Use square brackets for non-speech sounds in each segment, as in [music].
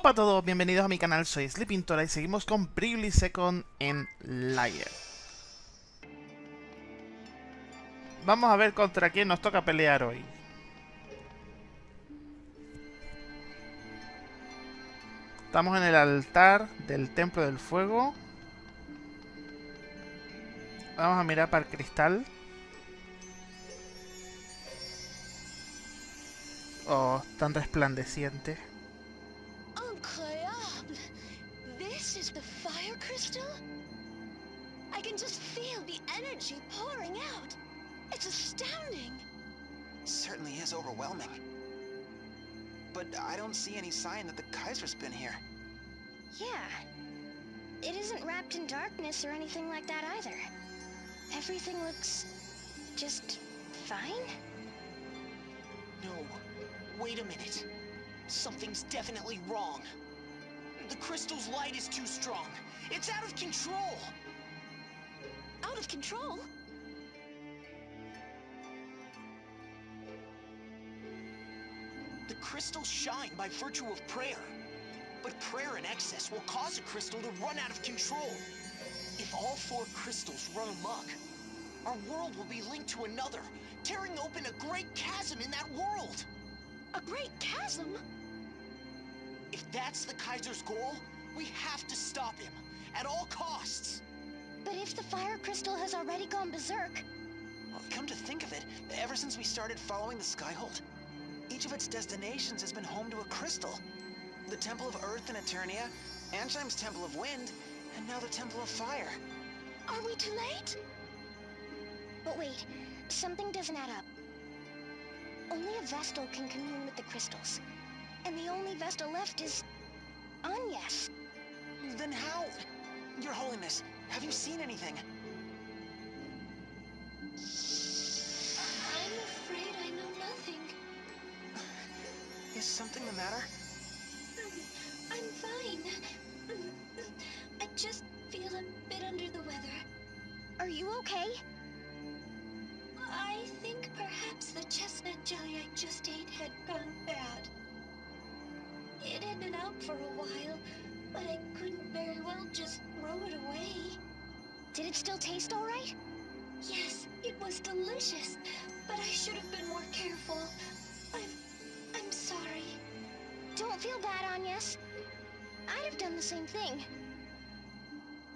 Hola a todos, bienvenidos a mi canal, soy Sleepintora y seguimos con Bravely Second en Liar. Vamos a ver contra quién nos toca pelear hoy. Estamos en el altar del Templo del Fuego. Vamos a mirar para el cristal. Oh, tan resplandeciente. Energy pouring out. It's astounding. Certainly is overwhelming. But I don't see any sign that the Kaiser's been here. Yeah. It isn't wrapped in darkness or anything like that either. Everything looks... just... fine? No. Wait a minute. Something's definitely wrong. The crystal's light is too strong. It's out of control. Out of control? The crystals shine by virtue of prayer. But prayer in excess will cause a crystal to run out of control. If all four crystals run amok, our world will be linked to another, tearing open a great chasm in that world. A great chasm? If that's the Kaiser's goal, we have to stop him, at all costs. But if the fire crystal has already gone berserk, Well, come to think of it, ever since we started following the Skyhold, each of its destinations has been home to a crystal. The Temple of Earth in Eternia, Ansheim's Temple of Wind, and now the Temple of Fire. are we too late? But wait, something doesn't add up. Only a Vestal can commune with the crystals. And the only Vestal left is... Agnes. Then how? Your Holiness, have you seen anything? I'm afraid I know nothing. Is something the matter? Um, I'm fine. Um, I just feel a bit under the weather. Are you okay? I think perhaps the chestnut jelly I just ate had gone bad. It had been out for a while, but I couldn't very well just throw it away. Did it still taste all right? Yes, it was delicious, but I should have been more careful. I'm... I'm sorry. Don't feel bad, Agnes. I'd have done the same thing.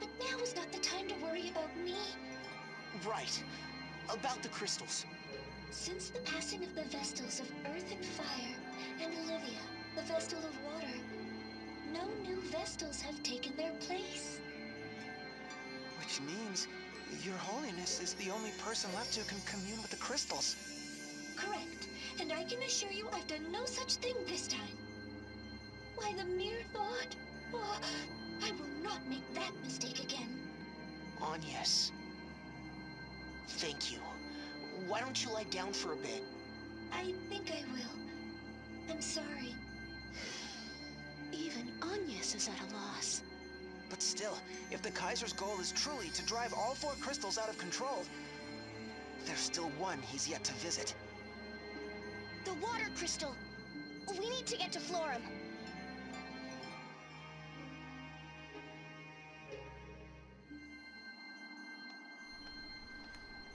But now is not the time to worry about me. Right. About the crystals. Since the passing of the Vestals of Earth and Fire, and Olivia, the Vestal of Water, no new Vestals have taken their place. Which means your Holiness is the only person left who can commune with the crystals. Correct. And I can assure you I've done no such thing this time. Why, the mere thought... Oh, I will not make that mistake again. Agnes. Thank you. Why don't you lie down for a bit? I think I will. I'm sorry. [sighs] Even Agnes is at a loss. But still, if the Kaiser's goal is truly to drive all four crystals out of control, there's still one he's yet to visit. The water crystal! We need to get to Florum.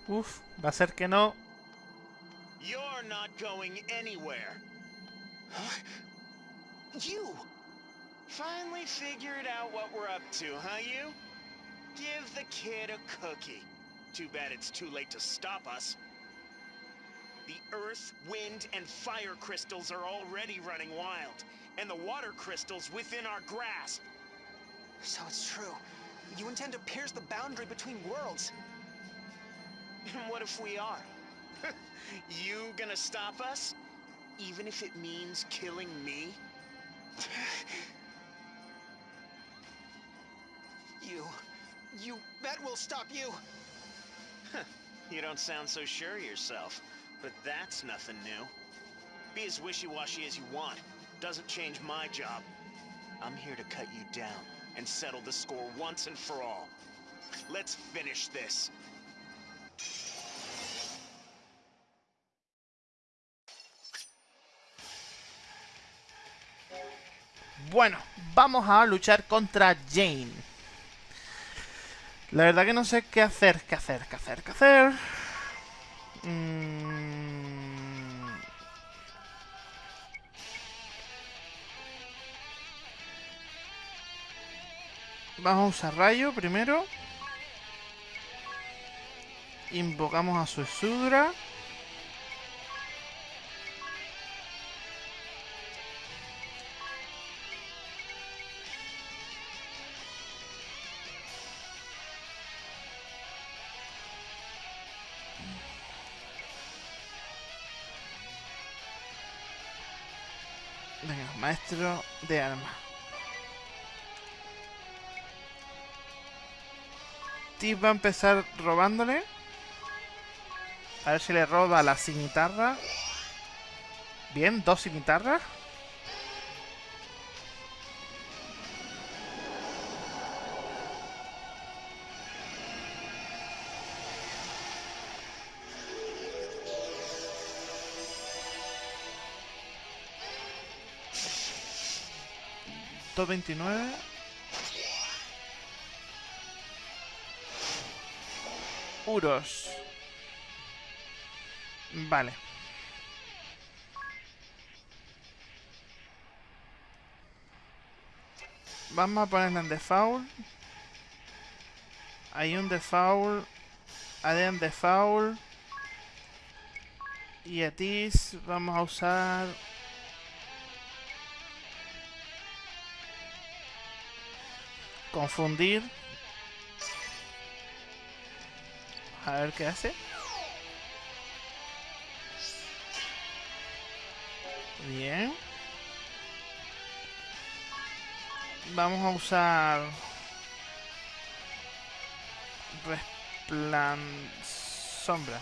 Uf, va a ser que no. You're not going anywhere. Huh? You! Finally figured out what we're up to, huh, you? Give the kid a cookie. Too bad it's too late to stop us. The earth, wind, and fire crystals are already running wild, and the water crystals within our grasp. So it's true. You intend to pierce the boundary between worlds. [laughs] And what if we are? [laughs] you gonna stop us? Even if it means killing me? [laughs] You... You bet we'll stop you! You don't sound so sure of yourself, but that's nothing new. Be as wishy-washy as you want. Doesn't change my job. I'm here to cut you down and settle the score once and for all. Let's finish this. Bueno, vamos a luchar contra Jane. La verdad que no sé qué hacer, qué hacer, qué hacer, qué hacer. Mm. Vamos a usar rayo primero. Invocamos a su Sudra. Maestro de armas. Tip va a empezar robándole. A ver si le roba la cimitarra. Bien, dos cimitarras. Dos veintinueve. Uros. Vale. Vamos a ponerla en default. Hay un default. Un default. Y a Tis vamos a usar... Confundir. A ver qué hace. Bien. Vamos a usar... Resplan... Sombra.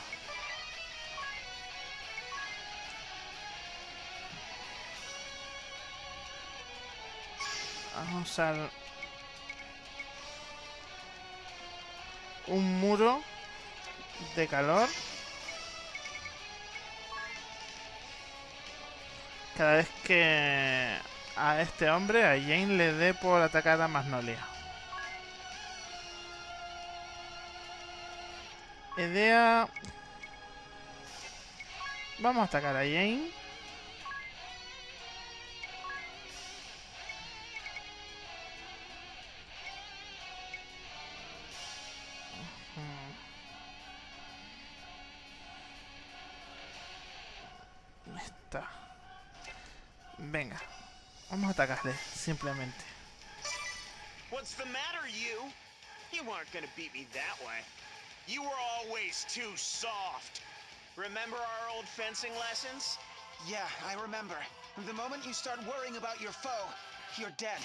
Vamos a usar... Un muro de calor. Cada vez que a este hombre, a Jane, le dé por atacar a Magnolia. Idea... Vamos a atacar a Jane. Simplemente. What's the matter, you? You aren't gonna beat me that way. You were always too soft. Remember our old fencing lessons? Yeah, I remember. The moment you start worrying about your foe, you're dead.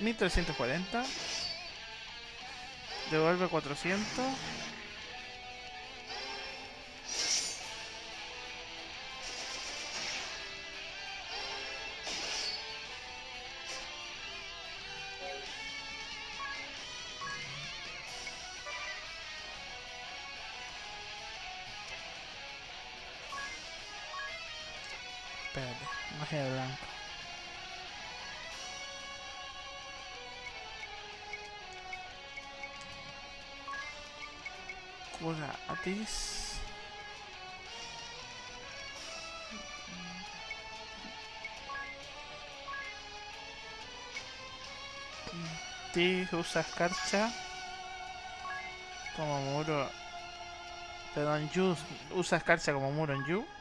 1340. Devuelve 400. Magia de blanco. Cura Atis. Tis usa escarcha como muro. Perdón, Yu usa escarcha como muro en Yu.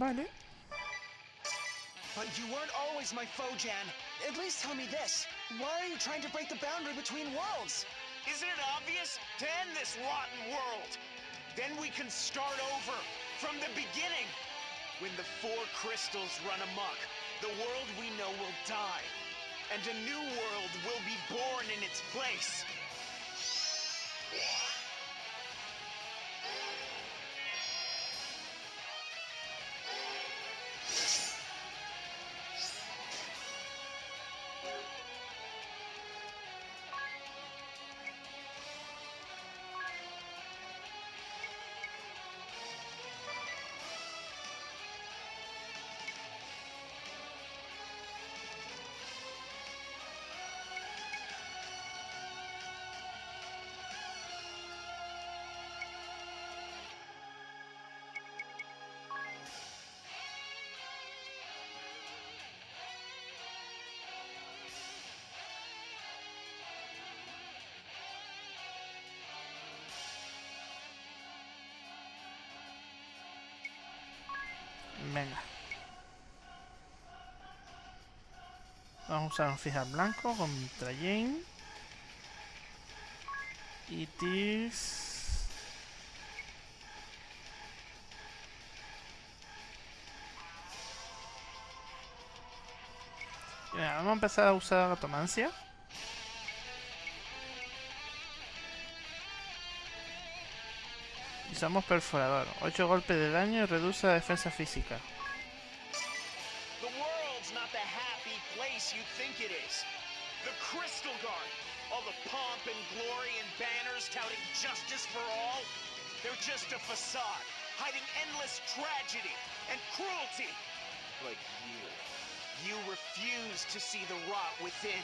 Vale. But you weren't always my foe, Jan. At least tell me this. Why are you trying to break the boundary between worlds? Isn't it obvious? To end this rotten world. Then we can start over from the beginning. When the four crystals run amok, the world we know will die, and a new world will be born in its place. Vamos a fijar blanco contra Jane. Tis. Venga, vamos a empezar a usar atomancia. Usamos perforador. 8 golpes de daño y reduce la defensa física. You think it is. The Crystal Guard, all the pomp and glory and banners touting justice for all, they're just a facade, hiding endless tragedy and cruelty. But you, you refuse to see the rot within,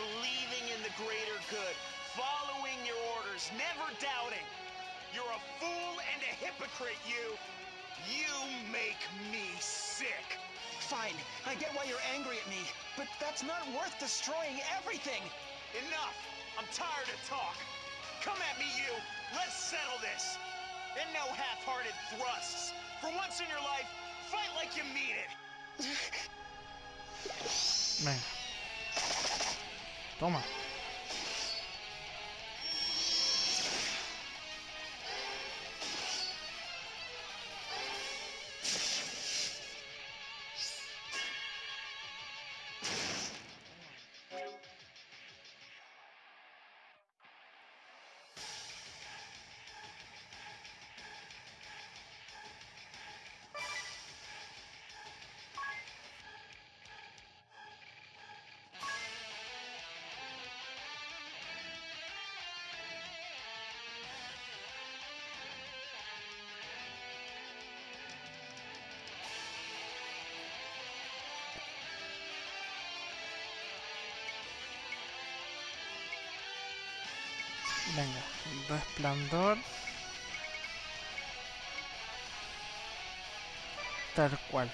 believing in the greater good, following your orders, never doubting. You're a fool and a hypocrite, you. You make me sick. Fine, I get why you're angry at me, but that's not worth destroying everything. Enough! I'm tired of talk. Come at me, you. Let's settle this. And no half-hearted thrusts. For once in your life, fight like you mean it. Venga. Toma. Venga, resplandor. Tal cual.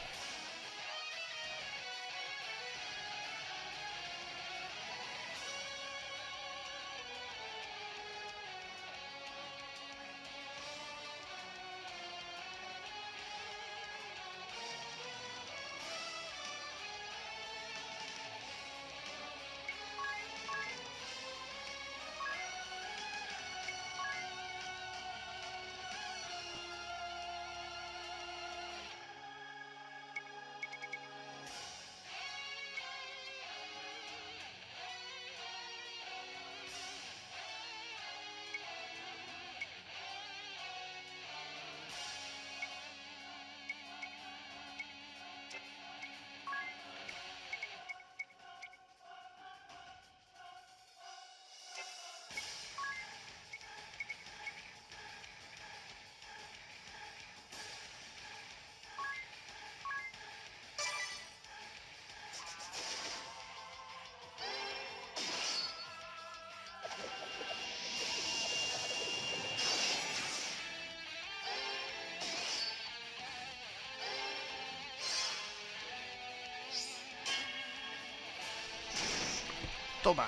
Toma.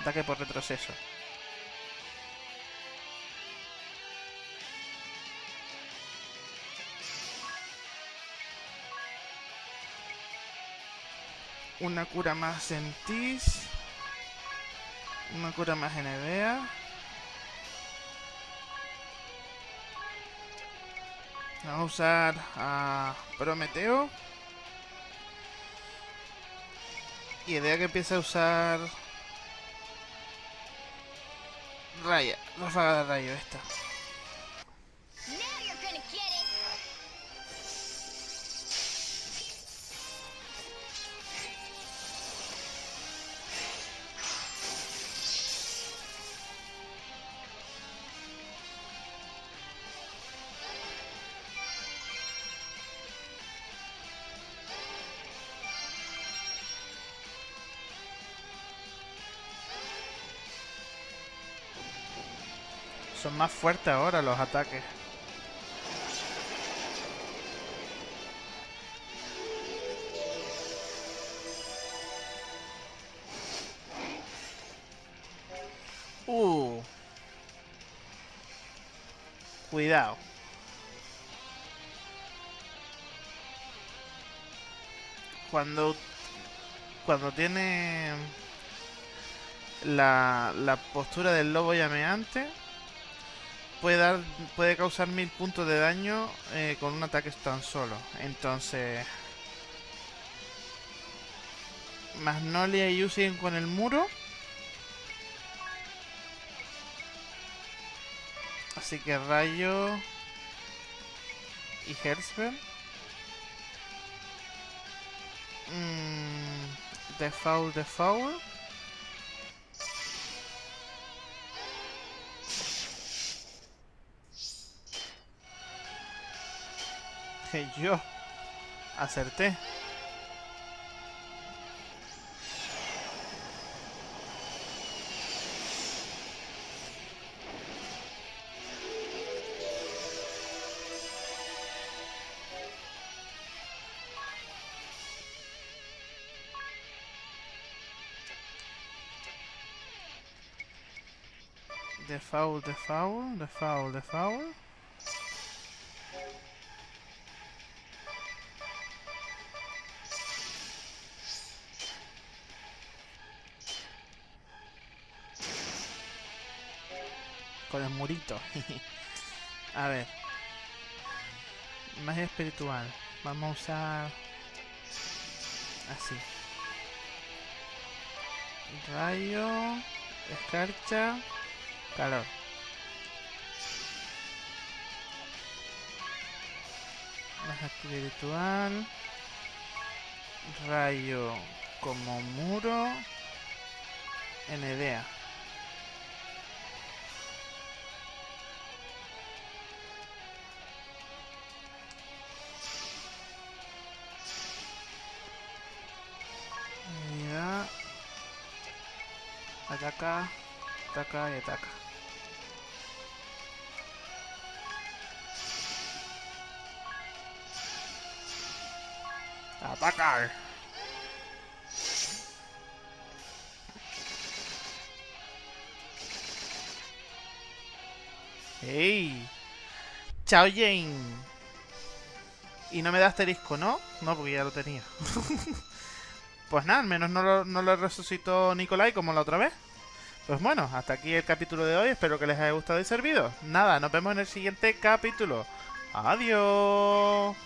Ataque por retroceso. Una cura más en. Una cura más en Evea. Vamos a usar a Prometeo. Idea que empiece a usar... Raya, ráfaga de rayo esta. Son más fuertes ahora los ataques. Uh. Cuidado. Cuando cuando tiene la, la postura del lobo llameante puede dar puede causar mil puntos de daño eh, con un ataque tan solo. Entonces Magnolia y Yu con el muro. Así que Rayo y Herzberg. Mm, the Foul, Yo acerté. The foul, the foul, the foul, the foul. Con el murito. [laughs] A ver. Magia espiritual. Vamos a usar... Así. Rayo. Escarcha. Calor. Magia espiritual. Rayo como muro. Enedea. Ya. Ataca, ataca y ataca. Atacar. ¡Ey! ¡Chao, Jane! Y no me da asterisco, ¿no? No, porque ya lo tenía. [laughs] Pues nada, al menos no lo, no lo resucitó Nicolai como la otra vez. Pues bueno, hasta aquí el capítulo de hoy. Espero que les haya gustado y servido. Nada, nos vemos en el siguiente capítulo. Adiós.